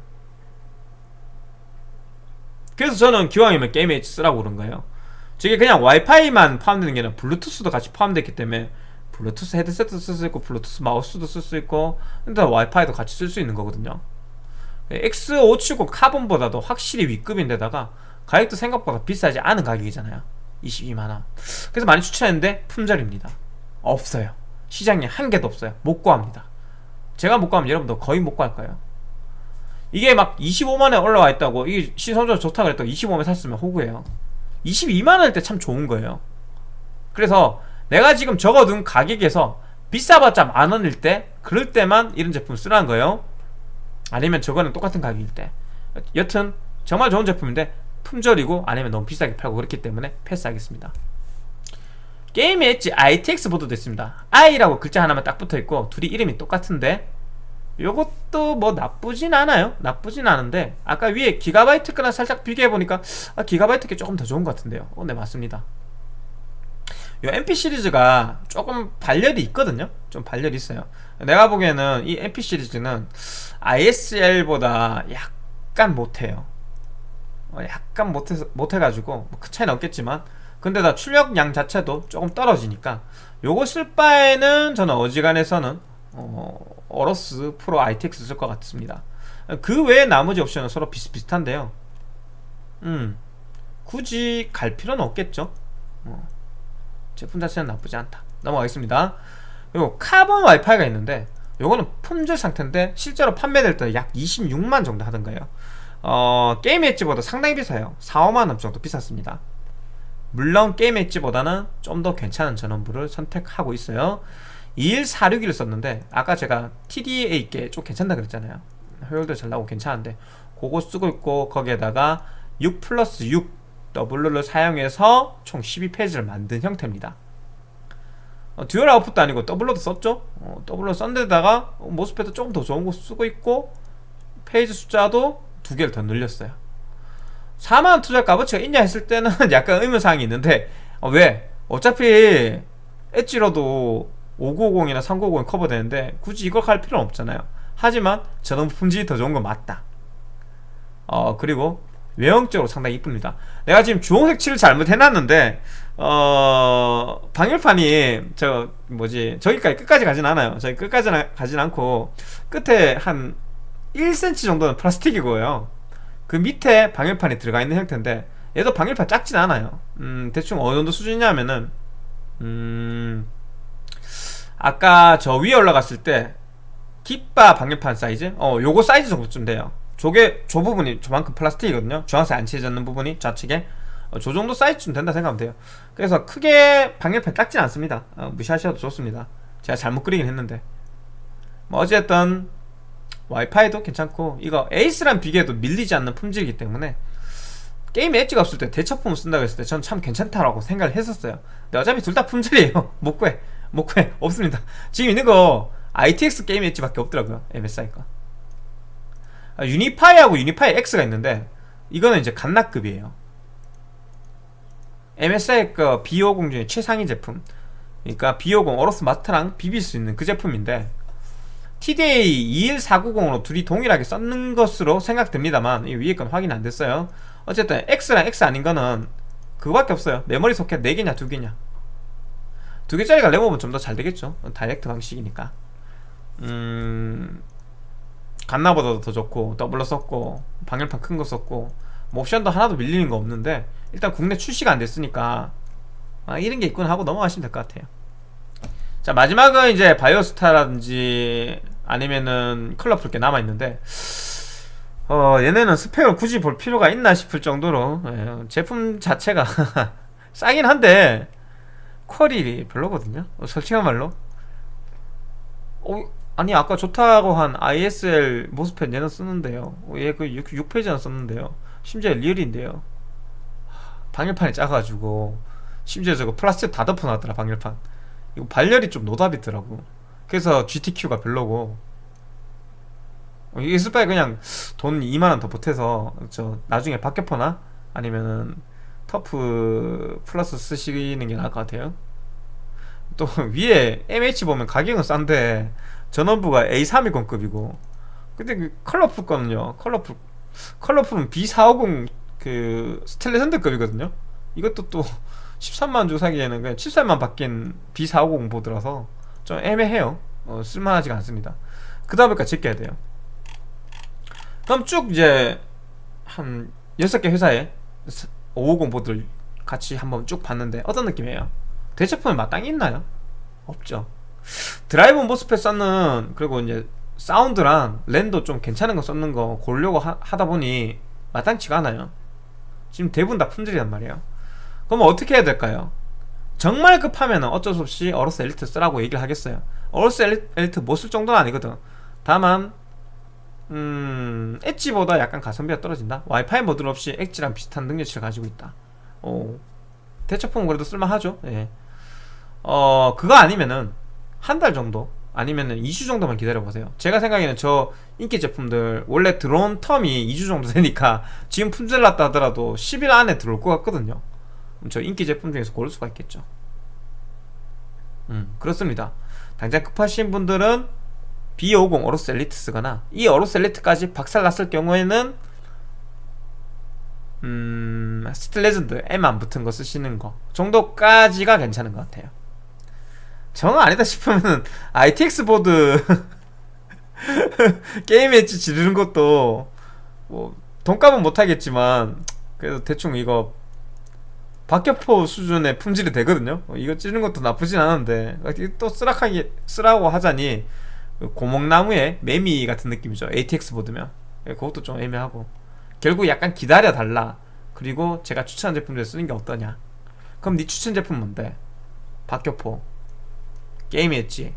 그래서 저는 기왕이면 게임 엣지 쓰라고 그런 거예요. 저게 그냥 와이파이만 포함되는 게 아니라 블루투스도 같이 포함되기 때문에 블루투스 헤드셋도 쓸 수 있고 블루투스 마우스도 쓸 수 있고 근데 와이파이도 같이 쓸 수 있는 거거든요 X570 카본보다도 확실히 위급인데다가 가격도 생각보다 비싸지 않은 가격이잖아요. 22만원. 그래서 많이 추천했는데 품절입니다. 없어요. 시장에 한 개도 없어요. 못 구합니다. 제가 못 구하면 여러분도 거의 못 구할 거예요. 이게 막 25만원에 올라와 있다고 이게 시선적으로 좋다 그랬다고 25만원에 샀으면 호구예요. 22만원일 때 참 좋은 거예요. 그래서 내가 지금 적어둔 가격에서 비싸봤자 만원일 때 그럴 때만 이런 제품 쓰라는 거예요 아니면 저거는 똑같은 가격일 때. 여튼 정말 좋은 제품인데 품절이고 아니면 너무 비싸게 팔고 그렇기 때문에 패스하겠습니다. 게임 엣지 ITX 보드도 있습니다. I라고 글자 하나만 딱 붙어있고 둘이 이름이 똑같은데 요것도 뭐 나쁘진 않아요. 나쁘진 않은데 아까 위에 기가바이트 거랑 살짝 비교해보니까 아, 기가바이트 게 조금 더 좋은 것 같은데요. 어, 네 맞습니다. 요 MP 시리즈가 조금 발열이 있거든요. 좀 발열이 있어요 내가 보기에는 이 MP 시리즈는 ISL보다 약간 못해요. 어, 약간 못해, 못해가지고 뭐큰 차이는 없겠지만 근데 다 출력량 자체도 조금 떨어지니까 요거 쓸 바에는 저는 어지간해서는 어, 어로스 프로 ITX 쓸 것 같습니다. 그 외에 나머지 옵션은 서로 비슷비슷한데요. 음 굳이 갈 필요는 없겠죠. 어, 제품 자체는 나쁘지 않다. 넘어가겠습니다 그리고 카본 와이파이가 있는데 요거는 품절 상태인데 실제로 판매될 때 약 26만 정도 하던가요. 어, 게임 엣지보다 상당히 비싸요. 4, 5만원 정도 비쌌습니다. 물론 게임 엣지보다는 좀 더 괜찮은 전원부를 선택하고 있어요. 2146을 썼는데 아까 제가 TDA 게 좀 괜찮다 그랬잖아요. 효율도 잘 나오고 괜찮은데 그거 쓰고 있고 거기에다가 6 플러스 6 W를 사용해서 총 12phase를 만든 형태입니다 어, dual output도 아니고 doubler도 썼죠? 어, doubler 썼는데다가 MOSFET도 조금 더 좋은 거 쓰고 있고 phase 숫자도 두 개를 더 늘렸어요. 4만원 투자 값어치가 있냐 했을 때는 [laughs] 약간 의문사항이 있는데 어, 왜? 어차피 Edge로도 5950이나 3950이 커버되는데 굳이 이걸 갈 필요는 없잖아요. 하지만 저는 품질이 더 좋은 건 맞다. 어 그리고 외형적으로 상당히 이쁩니다. 내가 지금 주홍색 칠을 잘못 해놨는데 어 방열판이 저 뭐지 저기까지 끝까지 가진 않아요. 저기 끝까지 가진 않고 끝에 한 1cm 정도는 플라스틱이고요. 그 밑에 방열판이 들어가 있는 형태인데 얘도 방열판 작진 않아요. 음 대충 어느 정도 수준이냐면은 음 아까 저 위에 올라갔을 때 깃바 방열판 사이즈? 어 요거 사이즈 정도쯤 돼요. 저게 저 부분이 저만큼 플라스틱이거든요. 주황색 안 칠해졌는 부분이 좌측에. 어, 저 정도 사이즈쯤 된다 생각하면 돼요. 그래서 크게 방열판 작진 않습니다. 어, 무시하셔도 좋습니다. 제가 잘못 그리긴 했는데. 뭐 어쨌든 와이파이도 괜찮고 이거 Ace랑 비교해도 밀리지 않는 품질이기 때문에 게임에 엣지가 없을 때 대체품을 쓴다고 했을 때 전 참 괜찮다라고 생각을 했었어요. 근데 어차피 둘 다 품절이에요. [laughs] 못 구해. 못 구해. 없습니다. 지금 있는 거 ITX 게임 엣지밖에 없더라고요. MSI 거 아, Unify하고 Unify X가 있는데 이거는 이제 갓나급이에요 MSI 거 B50 중에 최상위 제품. 그러니까 B50 Aorus Master랑 비빌 수 있는 그 제품인데 TDA 21490으로 둘이 동일하게 썼는 것으로 생각됩니다만 이 위에 건 확인 안 됐어요. 어쨌든 X랑 X 아닌 거는 그거밖에 없어요. 메모리 소켓 4개냐 2개냐. 2개짜리가 램오버 좀 더 잘 되겠죠. 다이렉트 방식이니까. 음... 갓나보다도 더 좋고 doubler 썼고 방열판 큰 거 썼고 뭐 옵션도 하나도 밀리는 거 없는데 일단 국내 출시가 안 됐으니까 아, 이런 게 있구나 하고 넘어가시면 될 것 같아요. 자 마지막은 이제 Biostar라든지 아니면은 Colorful 게 남아있는데 어 얘네는 스펙을 굳이 볼 필요가 있나 싶을 정도로 예, 제품 자체가 [laughs] 싸긴 한데 퀄이 별로거든요. 어, 솔직한 말로. 어, 아니 아까 좋다고 한 ISL 모스펫 얘는 쓰는데요. 어, 얘그 6, 페이지나 썼는데요. 심지어 리얼인데요 방열판이 작아가지고 심지어 저거 플라스틱 다 덮어놨더라 방열판. 이거 발열이 좀 노답이더라고. 그래서 GTQ가 별로고. 어, 이거 쓸 바에 그냥 돈 2만원 더 보태서 저 나중에 박격포나? 아니면은 TUF Plus 쓰시는 게 나을 것 같아요. 또 위에 MH 보면 가격은 싼데 전원부가 A320급이고. 근데 그 Colorful 거는요 Colorful Colorful은 B450 그 Steel Legend급이거든요. 이것도 또 [laughs] 13만 주 사기에는 그냥 7살만 바뀐 B450 보드라서 좀 애매해요. 어, 쓸만하지가 않습니다. 그 다음에까지 제껴야 돼요. 그럼 쭉 이제 한 6개 회사에 550 보드를 같이 한번 쭉 봤는데 어떤 느낌이에요? 대체품에 마땅히 있나요? 없죠. 드라이브 모스펫 썼는 그리고 이제 사운드랑 랜도 좀 괜찮은 거 썼는 거 고르려고 하, 다 보니 마땅치가 않아요 지금 대부분 다 품절이란 말이에요 그럼 어떻게 해야 될까요? 정말 급하면 어쩔 수 없이 Aorus Elite 쓰라고 얘기를 하겠어요 Aorus Elite 못 쓸 정도는 아니거든 다만 음... Edge보다 약간 가성비가 떨어진다 와이파이 모듈 없이 Edge랑 비슷한 능력치를 가지고 있다 오. 대체품은 그래도 쓸만하죠 예. 어 그거 아니면은 한 달 정도 아니면은 2주 정도만 기다려보세요. 제가 생각에는 저 인기 제품들 원래 들어온 term이 2주 정도 되니까 지금 품절 났다 하더라도 10일 안에 들어올 것 같거든요. 저 인기 제품 중에서 고를 수가 있겠죠. 음 그렇습니다. 당장 급하신 분들은 B50 Aorus Elite 쓰거나 이 Aorus Elite까지 박살났을 경우에는 음, Steel Legend M 안 붙은 거 쓰시는 거 정도까지가 괜찮은 것 같아요. 정 아니다 싶으면 ITX 보드 [laughs] 게임 엣지 지르는 것도 뭐 돈값은 못하겠지만 그래도 대충 이거 박격포 수준의 품질이 되거든요. 어, 이거 찌르는 것도 나쁘진 않은데 또 쓰락하게 쓰라고 하자니 그 고목나무의 매미 같은 느낌이죠. ATX 보드면 예, 그것도 좀 애매하고 결국 약간 기다려 달라. 그리고 제가 추천한 제품 중에 쓰는 게 어떠냐? 그럼 네 추천 제품 뭔데? 박격포 게임 엣지.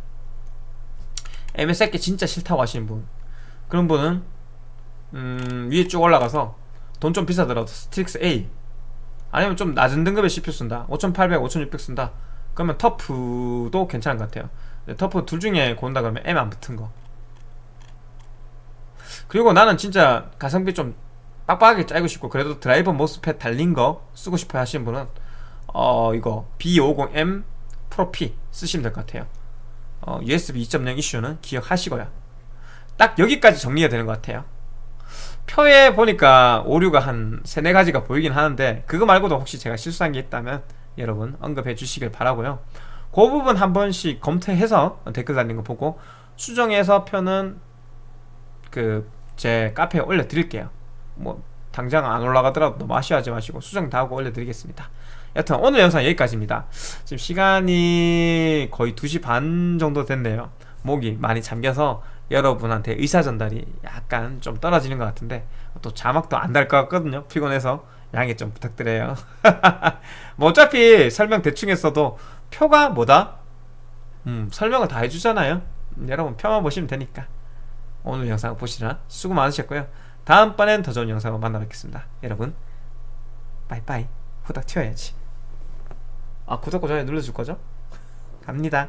MSI 진짜 싫다고 하시는 분. 그런 분은 음, 위에 쭉 올라가서 돈 좀 비싸더라도 Strix A. 아니면 좀 낮은 등급의 CPU 쓴다. 5800, 5600 쓴다. 그러면 TUF도 괜찮은 것 같아요. TUF 둘 중에 고른다 그러면 M 안 붙은 거. 그리고 나는 진짜 가성비 좀 빡빡하게 짜고 싶고 그래도 드라이버 모스펫 달린 거 쓰고 싶어 하시는 분은 어 이거 B50M 프로 P 쓰시면 될 것 같아요. 어, USB 2.0 이슈는 기억하시고요. 딱 여기까지 정리가 되는 것 같아요. 표에 보니까 오류가 한 세네 가지가 보이긴 하는데 그거 말고도 혹시 제가 실수한 게 있다면 여러분 언급해 주시길 바라고요. 그 부분 한 번씩 검토해서 댓글 달린 거 보고 수정해서 표는 그 제 카페에 올려 드릴게요. 뭐 당장 안 올라가더라도 너무 아쉬워하지 마시고 수정 다 하고 올려 드리겠습니다 여튼 오늘 영상 여기까지입니다. 지금 시간이 거의 2시 반 정도 됐네요. 목이 많이 잠겨서 여러분한테 의사 전달이 약간 좀 떨어지는 것 같은데 또 자막도 안 달 것 같거든요. 피곤해서 양해 좀 부탁드려요. [laughs] 뭐 어차피 설명 대충 했어도 표가 뭐다? 음 설명을 다 해주잖아요. 음, 여러분 표만 보시면 되니까. 오늘 영상 보시느라 수고 많으셨고요. 다음번엔 더 좋은 영상으로 만나 뵙겠습니다. 여러분 빠이빠이. 후딱 튀어야지 아 구독과 좋아요 눌러줄 거죠? 갑니다